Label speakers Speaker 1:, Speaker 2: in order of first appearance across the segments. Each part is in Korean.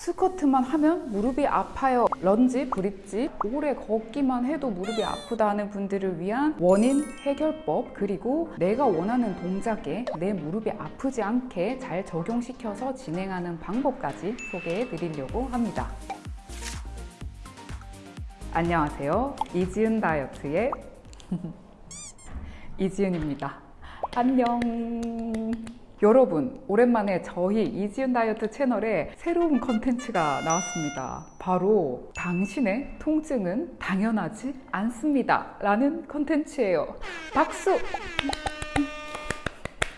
Speaker 1: 스쿼트만 하면 무릎이 아파요. 런지, 브릿지, 오래 걷기만 해도 무릎이 아프다 하는 분들을 위한 원인 해결법 그리고 내가 원하는 동작에 내 무릎이 아프지 않게 잘 적용시켜서 진행하는 방법까지 소개해 드리려고 합니다. 안녕하세요. 이지은 다이어트의 이지은입니다. 안녕. 여러분, 오랜만에 저희 이지은 다이어트 채널에 새로운 컨텐츠가 나왔습니다. 바로 당신의 통증은 당연하지 않습니다. 라는 컨텐츠예요. 박수!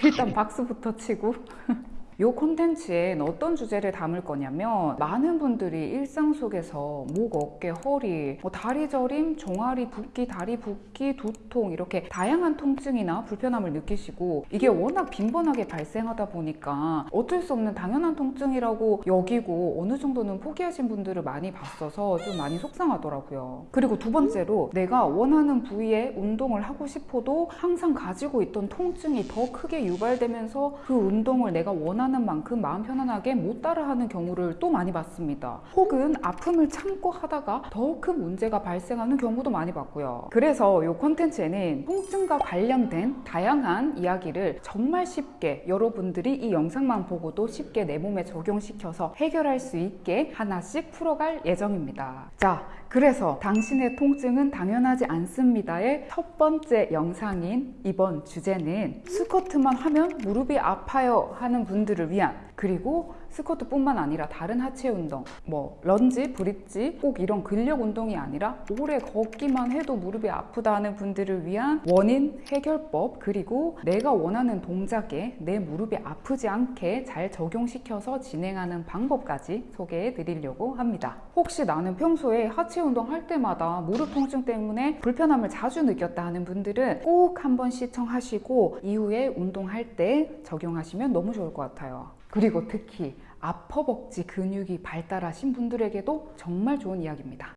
Speaker 1: 일단 박수부터 치고 이 콘텐츠엔 어떤 주제를 담을 거냐면 많은 분들이 일상 속에서 목, 어깨, 허리, 뭐 다리 저림, 종아리 붓기, 다리 붓기, 두통 이렇게 다양한 통증이나 불편함을 느끼시고 이게 워낙 빈번하게 발생하다 보니까 어쩔 수 없는 당연한 통증이라고 여기고 어느 정도는 포기하신 분들을 많이 봤어서 좀 많이 속상하더라고요. 그리고 두 번째로 내가 원하는 부위에 운동을 하고 싶어도 항상 가지고 있던 통증이 더 크게 유발되면서 그 운동을 내가 원하는 원하는 만큼 마음 편안하게 못 따라하는 경우를 또 많이 봤습니다. 혹은 아픔을 참고 하다가 더 큰 문제가 발생하는 경우도 많이 봤고요. 그래서 이 콘텐츠에는 통증과 관련된 다양한 이야기를 정말 쉽게 여러분들이 이 영상만 보고도 쉽게 내 몸에 적용시켜서 해결할 수 있게 하나씩 풀어갈 예정입니다. 자, 그래서 당신의 통증은 당연하지 않습니다의 첫 번째 영상인 이번 주제는 스쿼트만 하면 무릎이 아파요 하는 분들을 위한 그리고 스쿼트뿐만 아니라 다른 하체 운동, 뭐 런지, 브릿지 꼭 이런 근력 운동이 아니라 오래 걷기만 해도 무릎이 아프다 하는 분들을 위한 원인 해결법 그리고 내가 원하는 동작에 내 무릎이 아프지 않게 잘 적용시켜서 진행하는 방법까지 소개해 드리려고 합니다. 혹시 나는 평소에 하체 운동 할 때마다 무릎 통증 때문에 불편함을 자주 느꼈다 하는 분들은 꼭 한번 시청하시고 이후에 운동할 때 적용하시면 너무 좋을 것 같아요. 그리고 특히 아퍼벅지 근육이 발달하신 분들에게도 정말 좋은 이야기입니다.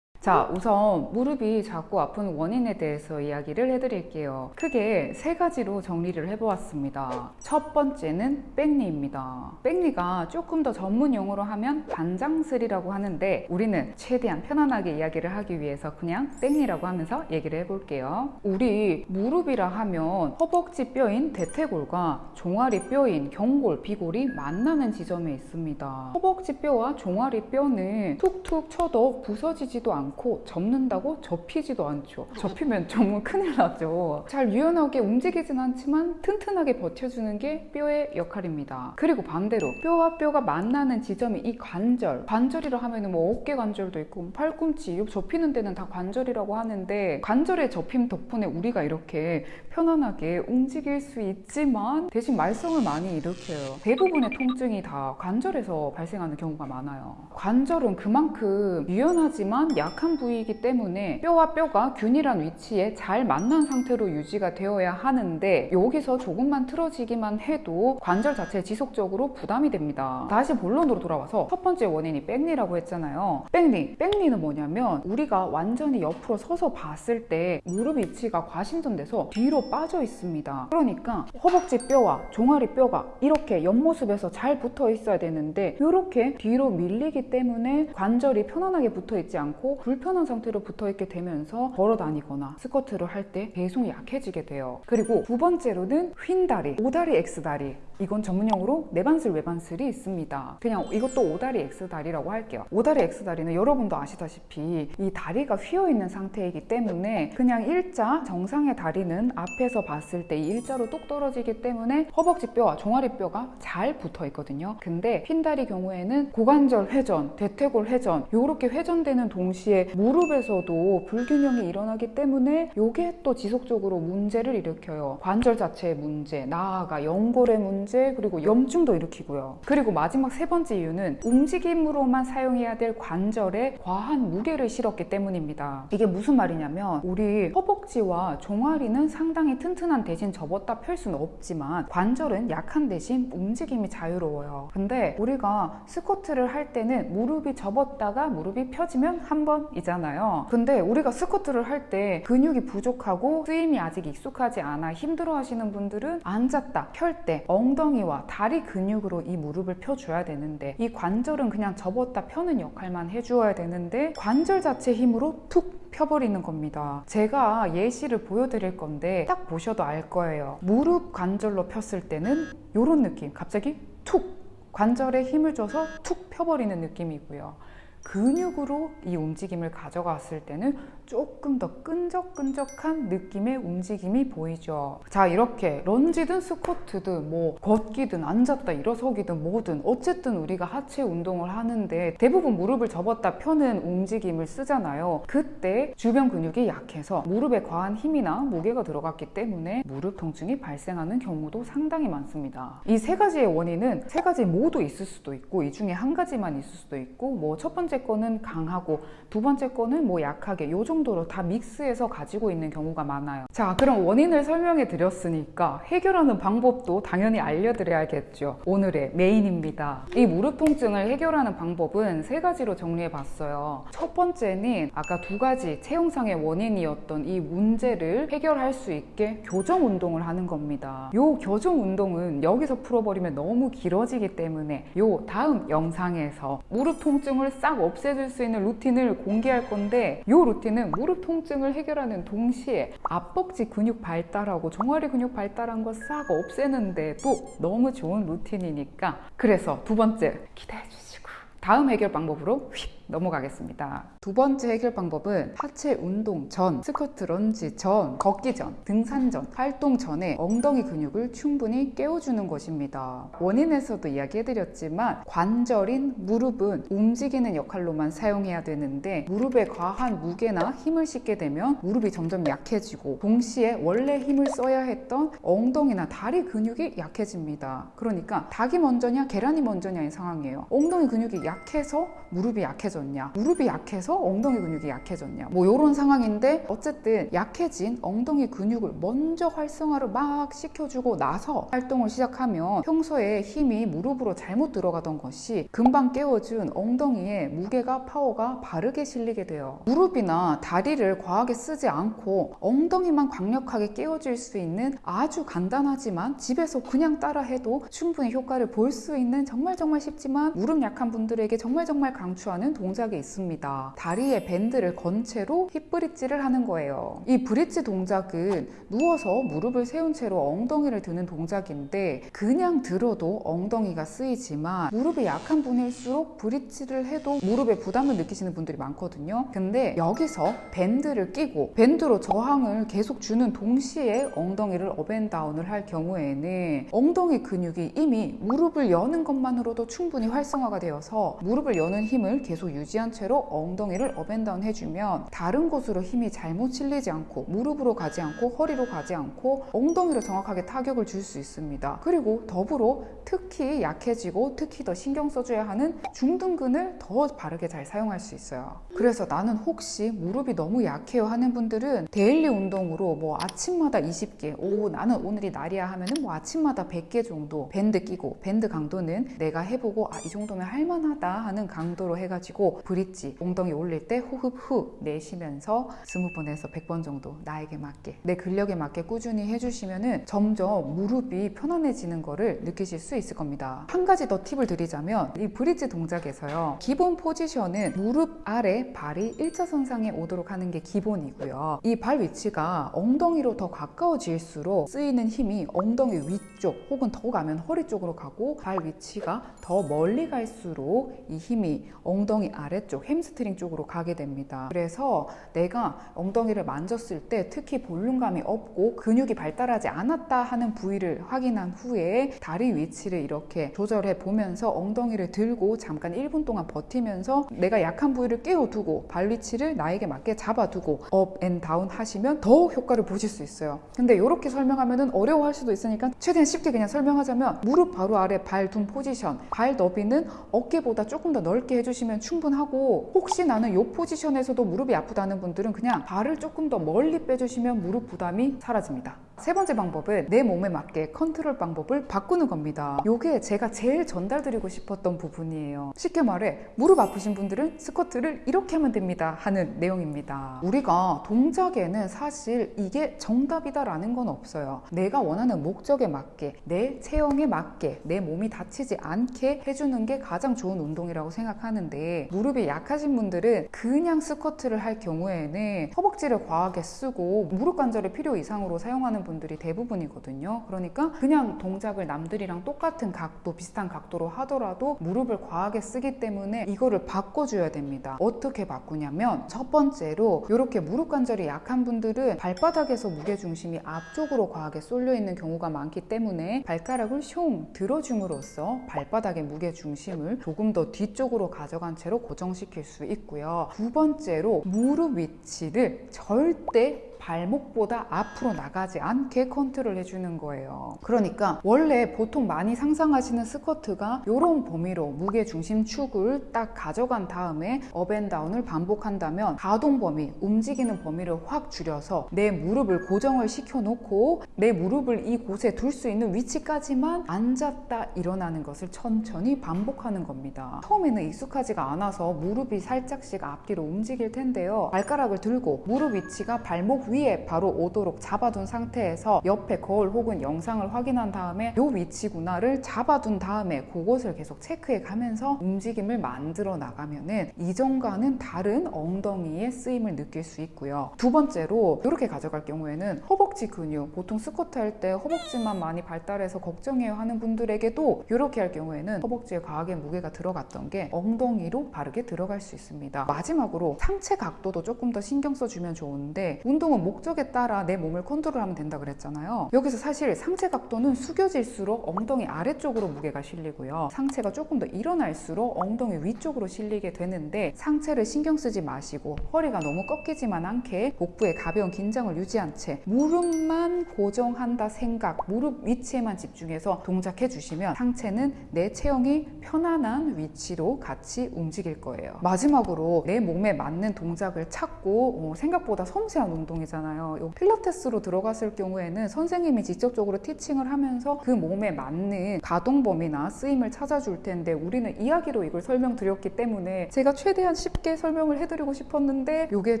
Speaker 1: 자, 우선 무릎이 자꾸 아픈 원인에 대해서 이야기를 해드릴게요. 크게 세 가지로 정리를 해보았습니다. 첫 번째는 백리입니다. 백리가 조금 더 전문 용어로 하면 반장슬이라고 하는데 우리는 최대한 편안하게 이야기를 하기 위해서 그냥 백리라고 하면서 얘기를 해볼게요. 우리 무릎이라 하면 허벅지 뼈인 대퇴골과 종아리 뼈인 경골, 비골이 만나는 지점에 있습니다. 허벅지 뼈와 종아리 뼈는 툭툭 쳐도 부서지지도 않고 않고 접는다고 접히지도 않죠. 접히면 정말 큰일 나죠. 잘 유연하게 움직이진 않지만 튼튼하게 버텨주는 게 뼈의 역할입니다. 그리고 반대로 뼈와 뼈가 만나는 지점이 이 관절. 관절이라 하면 뭐 어깨 관절도 있고 뭐 팔꿈치, 접히는 데는 다 관절이라고 하는데 관절의 접힘 덕분에 우리가 이렇게 편안하게 움직일 수 있지만 대신 말썽을 많이 일으켜요. 대부분의 통증이 다 관절에서 발생하는 경우가 많아요. 관절은 그만큼 유연하지만 약 약한 부위이기 때문에 뼈와 뼈가 균일한 위치에 잘 만난 상태로 유지가 되어야 하는데 여기서 조금만 틀어지기만 해도 관절 자체에 지속적으로 부담이 됩니다. 다시 본론으로 돌아와서 첫 번째 원인이 백리라고 했잖아요. 백리. 백리는 뭐냐면 우리가 완전히 옆으로 서서 봤을 때 무릎 위치가 과신전돼서 뒤로 빠져 있습니다. 그러니까 허벅지 뼈와 종아리 뼈가 이렇게 옆모습에서 잘 붙어 있어야 되는데 이렇게 뒤로 밀리기 때문에 관절이 편안하게 붙어 있지 않고 불편한 상태로 붙어 있게 되면서 걸어 다니거나 스쿼트를 할 때 배송이 약해지게 돼요. 그리고 두 번째로는 휜다리, 오다리 X다리 이건 전문용어로 내반슬 외반슬이 있습니다. 그냥 이것도 오다리 X다리라고 할게요. 오다리 X다리는 여러분도 아시다시피 이 다리가 휘어있는 상태이기 때문에 그냥 일자 정상의 다리는 앞에서 봤을 때이 일자로 똑 떨어지기 때문에 허벅지뼈와 종아리뼈가 잘 붙어 있거든요. 근데 휜다리 경우에는 고관절 회전, 대퇴골 회전 이렇게 회전되는 동시에 무릎에서도 불균형이 일어나기 때문에 이게 또 지속적으로 문제를 일으켜요. 관절 자체의 문제, 나아가 연골의 문제, 그리고 염증도 일으키고요. 그리고 마지막 세 번째 이유는 움직임으로만 사용해야 될 관절에 과한 무게를 실었기 때문입니다. 이게 무슨 말이냐면 우리 허벅지와 종아리는 상당히 튼튼한 대신 접었다 펼 수는 없지만 관절은 약한 대신 움직임이 자유로워요. 근데 우리가 스쿼트를 할 때는 무릎이 접었다가 무릎이 펴지면 한 번 편이잖아요. 근데 우리가 스쿼트를 할 때 근육이 부족하고 쓰임이 아직 익숙하지 않아 힘들어 하시는 분들은 앉았다 펼 때 엉덩이와 다리 근육으로 이 무릎을 펴줘야 되는데 이 관절은 그냥 접었다 펴는 역할만 해주어야 되는데 관절 자체 힘으로 툭 펴버리는 겁니다. 제가 예시를 보여드릴 건데 딱 보셔도 알 거예요. 무릎 관절로 폈을 때는 이런 느낌. 갑자기 툭 관절에 힘을 줘서 툭 펴버리는 느낌이고요. 근육으로 이 움직임을 가져갔을 때는 조금 더 끈적끈적한 느낌의 움직임이 보이죠. 자, 이렇게 런지든 스쿼트든 뭐 걷기든 앉았다 일어서기든 뭐든 어쨌든 우리가 하체 운동을 하는데 대부분 무릎을 접었다 펴는 움직임을 쓰잖아요. 그때 주변 근육이 약해서 무릎에 과한 힘이나 무게가 들어갔기 때문에 무릎 통증이 발생하는 경우도 상당히 많습니다. 이 세 가지의 원인은 세 가지 모두 있을 수도 있고 이 중에 한 가지만 있을 수도 있고 뭐 첫 번째 거는 강하고 두 번째 거는 뭐 약하게 요 정도로 다 믹스해서 가지고 있는 경우가 많아요. 자, 그럼 원인을 설명해 드렸으니까 해결하는 방법도 당연히 알려드려야겠죠. 오늘의 메인입니다. 이 무릎 통증을 해결하는 방법은 세 가지로 정리해 봤어요. 첫 번째는 아까 두 가지 체형상의 원인이었던 이 문제를 해결할 수 있게 교정 운동을 하는 겁니다. 요 교정 운동은 여기서 풀어버리면 너무 길어지기 때문에 요 다음 영상에서 무릎 통증을 싹 없애줄 수 있는 루틴을 공개할 건데 요 루틴은 무릎 통증을 해결하는 동시에 앞벅지 근육 발달하고 종아리 근육 발달한 거 싹 없애는데 또 너무 좋은 루틴이니까 그래서 두 번째 기대해 주시고 다음 해결 방법으로 휙 넘어가겠습니다. 두 번째 해결 방법은 하체 운동 전, 스쿼트 런지 전, 걷기 전, 등산 전, 활동 전에 엉덩이 근육을 충분히 깨워주는 것입니다. 원인에서도 이야기해드렸지만 관절인 무릎은 움직이는 역할로만 사용해야 되는데 무릎에 과한 무게나 힘을 싣게 되면 무릎이 점점 약해지고 동시에 원래 힘을 써야 했던 엉덩이나 다리 근육이 약해집니다. 그러니까 닭이 먼저냐 계란이 먼저냐의 상황이에요. 엉덩이 근육이 약해서 무릎이 약해져 약해졌냐? 무릎이 약해서 엉덩이 근육이 약해졌냐? 뭐 이런 상황인데 어쨌든 약해진 엉덩이 근육을 먼저 활성화를 막 시켜주고 나서 활동을 시작하면 평소에 힘이 무릎으로 잘못 들어가던 것이 금방 깨워준 엉덩이에 무게가 파워가 바르게 실리게 돼요. 무릎이나 다리를 과하게 쓰지 않고 엉덩이만 강력하게 깨워줄 수 있는 아주 간단하지만 집에서 그냥 따라 해도 충분히 효과를 볼 수 있는 정말 정말 쉽지만 무릎 약한 분들에게 정말 정말 강추하는 동 동작이 있습니다. 다리에 밴드를 건 채로 hip bridge를 하는 거예요. 이 bridge 동작은 누워서 무릎을 세운 채로 엉덩이를 드는 동작인데 그냥 들어도 엉덩이가 쓰이지만 무릎이 약한 분일수록 bridge를 해도 무릎에 부담을 느끼시는 분들이 많거든요. 근데 여기서 밴드를 끼고 밴드로 저항을 계속 주는 동시에 엉덩이를 up and down을 할 경우에는 엉덩이 근육이 이미 무릎을 여는 것만으로도 충분히 활성화가 되어서 무릎을 여는 힘을 계속 유지한 채로 엉덩이를 up and down 해주면 다른 곳으로 힘이 잘못 실리지 않고 무릎으로 가지 않고 허리로 가지 않고 엉덩이로 정확하게 타격을 줄 수 있습니다. 그리고 더불어 특히 약해지고 특히 더 신경 써줘야 하는 중둔근을 더 바르게 잘 사용할 수 있어요. 그래서 나는 혹시 무릎이 너무 약해요 하는 분들은 daily 운동으로 뭐 아침마다 20개, 오 나는 오늘이 날이야 하면은 뭐 아침마다 100개 정도 밴드 끼고 밴드 강도는 내가 해보고 아 이 정도면 할만하다 하는 강도로 해가지고 bridge 엉덩이 올릴 때 호흡 후 내쉬면서 20번에서 100번 정도 나에게 맞게 내 근력에 맞게 꾸준히 해주시면 은 점점 무릎이 편안해지는 거를 느끼실 수 있을 겁니다. 한 가지 더 팁을 드리자면 이 bridge 동작에서요 기본 포지션은 무릎 아래 발이 일자선상에 오도록 하는 게 기본이고요. 이 발 위치가 엉덩이로 더 가까워질수록 쓰이는 힘이 엉덩이 위쪽 혹은 더 가면 허리 쪽으로 가고 발 위치가 더 멀리 갈수록 이 힘이 엉덩이 아래쪽 햄스트링 쪽으로 가게 됩니다. 그래서 내가 엉덩이를 만졌을 때 특히 볼륨감이 없고 근육이 발달하지 않았다 하는 부위를 확인한 후에 다리 위치를 이렇게 조절해 보면서 엉덩이를 들고 잠깐 1분 동안 버티면서 내가 약한 부위를 깨워두고 발 위치를 나에게 맞게 잡아두고 up and down 하시면 더 효과를 보실 수 있어요. 근데 이렇게 설명하면 어려워할 수도 있으니까 최대한 쉽게 그냥 설명하자면 무릎 바로 아래 발 둔 포지션 발 너비는 어깨보다 조금 더 넓게 해주시면 충분 충분하고 혹시 나는 이 포지션에서도 무릎이 아프다는 분들은 그냥 발을 조금 더 멀리 빼주시면 무릎 부담이 사라집니다. 세 번째 방법은 내 몸에 맞게 컨트롤 방법을 바꾸는 겁니다. 요게 제가 제일 전달드리고 싶었던 부분이에요. 쉽게 말해 무릎 아프신 분들은 스쿼트를 이렇게 하면 됩니다 하는 내용입니다. 우리가 동작에는 사실 이게 정답이다 라는 건 없어요. 내가 원하는 목적에 맞게 내 체형에 맞게 내 몸이 다치지 않게 해주는 게 가장 좋은 운동이라고 생각하는데 무릎이 약하신 분들은 그냥 스쿼트를 할 경우에는 허벅지를 과하게 쓰고 무릎 관절의 필요 이상으로 사용하는 분들이 대부분이거든요. 그러니까 그냥 동작을 남들이랑 똑같은 각도, 비슷한 각도로 하더라도 무릎을 과하게 쓰기 때문에 이거를 바꿔줘야 됩니다. 어떻게 바꾸냐면 첫 번째로 이렇게 무릎 관절이 약한 분들은 발바닥에서 무게 중심이 앞쪽으로 과하게 쏠려 있는 경우가 많기 때문에 발가락을 슝 들어줌으로써 발바닥의 무게 중심을 조금 더 뒤쪽으로 가져간 채로 고정시킬 수 있고요. 두 번째로 무릎 위치를 절대 발목보다 앞으로 나가지 않게 컨트롤 해주는 거예요. 그러니까 원래 보통 많이 상상하시는 스쿼트가 이런 범위로 무게 중심 축을 딱 가져간 다음에 up and down을 반복한다면 가동 범위, 움직이는 범위를 확 줄여서 내 무릎을 고정을 시켜놓고 내 무릎을 이곳에 둘 수 있는 위치까지만 앉았다 일어나는 것을 천천히 반복하는 겁니다. 처음에는 익숙하지가 않아서 무릎이 살짝씩 앞뒤로 움직일 텐데요. 발가락을 들고 무릎 위치가 발목 위에 바로 오도록 잡아둔 상태에서 옆에 거울 혹은 영상을 확인한 다음에 요 위치구나를 잡아둔 다음에 그곳을 계속 체크해 가면서 움직임을 만들어 나가면 은 이전과는 다른 엉덩이의 쓰임을 느낄 수 있고요. 두 번째로 이렇게 가져갈 경우에는 허벅지 근육 보통 스쿼트 할 때 허벅지만 많이 발달해서 걱정해요 하는 분들에게도 이렇게 할 경우에는 허벅지에 과하게 무게가 들어갔던 게 엉덩이로 바르게 들어갈 수 있습니다. 마지막으로 상체 각도도 조금 더 신경 써주면 좋은데 운동은 목적에 따라 내 몸을 컨트롤하면 된다 그랬잖아요. 여기서 사실 상체 각도는 숙여질수록 엉덩이 아래쪽으로 무게가 실리고요. 상체가 조금 더 일어날수록 엉덩이 위쪽으로 실리게 되는데 상체를 신경 쓰지 마시고 허리가 너무 꺾이지만 않게 복부에 가벼운 긴장을 유지한 채 무릎만 고정한다 생각, 무릎 위치에만 집중해서 동작해 주시면 상체는 내 체형이 편안한 위치로 같이 움직일 거예요. 마지막으로 내 몸에 맞는 동작을 찾고 어, 생각보다 섬세한 운동이 잖아요. 요 필라테스로 들어갔을 경우에는 선생님이 직접적으로 티칭을 하면서 그 몸에 맞는 가동 범위나 쓰임을 찾아줄 텐데 우리는 이야기로 이걸 설명드렸기 때문에 제가 최대한 쉽게 설명을 해드리고 싶었는데 이게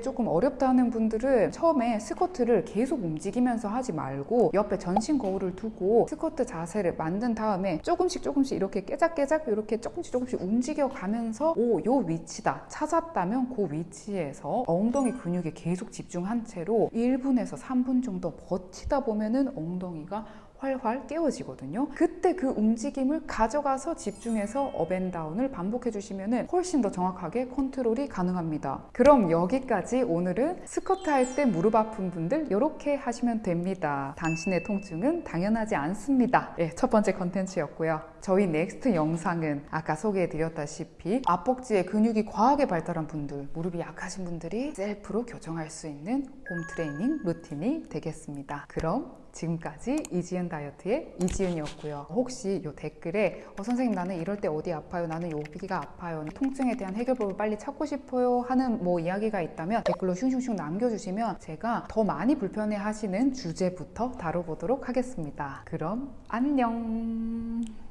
Speaker 1: 조금 어렵다 하는 분들은 처음에 스쿼트를 계속 움직이면서 하지 말고 옆에 전신 거울을 두고 스쿼트 자세를 만든 다음에 조금씩 조금씩 이렇게 깨작깨작 이렇게 조금씩 조금씩 움직여 가면서 오 요 위치다 찾았다면 그 위치에서 엉덩이 근육에 계속 집중한 채로 1분에서 3분 정도 버티다 보면은 엉덩이가 활활 깨워지거든요. 그때 그 움직임을 가져가서 집중해서 up and down을 반복해 주시면 훨씬 더 정확하게 컨트롤이 가능합니다. 그럼 여기까지 오늘은 스쿼트 할 때 무릎 아픈 분들 이렇게 하시면 됩니다. 당신의 통증은 당연하지 않습니다. 네, 첫 번째 컨텐츠였고요. 저희 next 영상은 아까 소개해 드렸다시피 앞벅지에 근육이 과하게 발달한 분들, 무릎이 약하신 분들이 셀프로 교정할 수 있는 홈 트레이닝 루틴이 되겠습니다. 그럼 지금까지 이지은 다이어트의 이지은이었고요. 혹시 이 댓글에 어, 선생님 나는 이럴 때 어디 아파요? 나는 여기가 아파요. 통증에 대한 해결법을 빨리 찾고 싶어요. 하는 뭐 이야기가 있다면 댓글로 슝슝슝 남겨주시면 제가 더 많이 불편해 하시는 주제부터 다뤄보도록 하겠습니다. 그럼 안녕.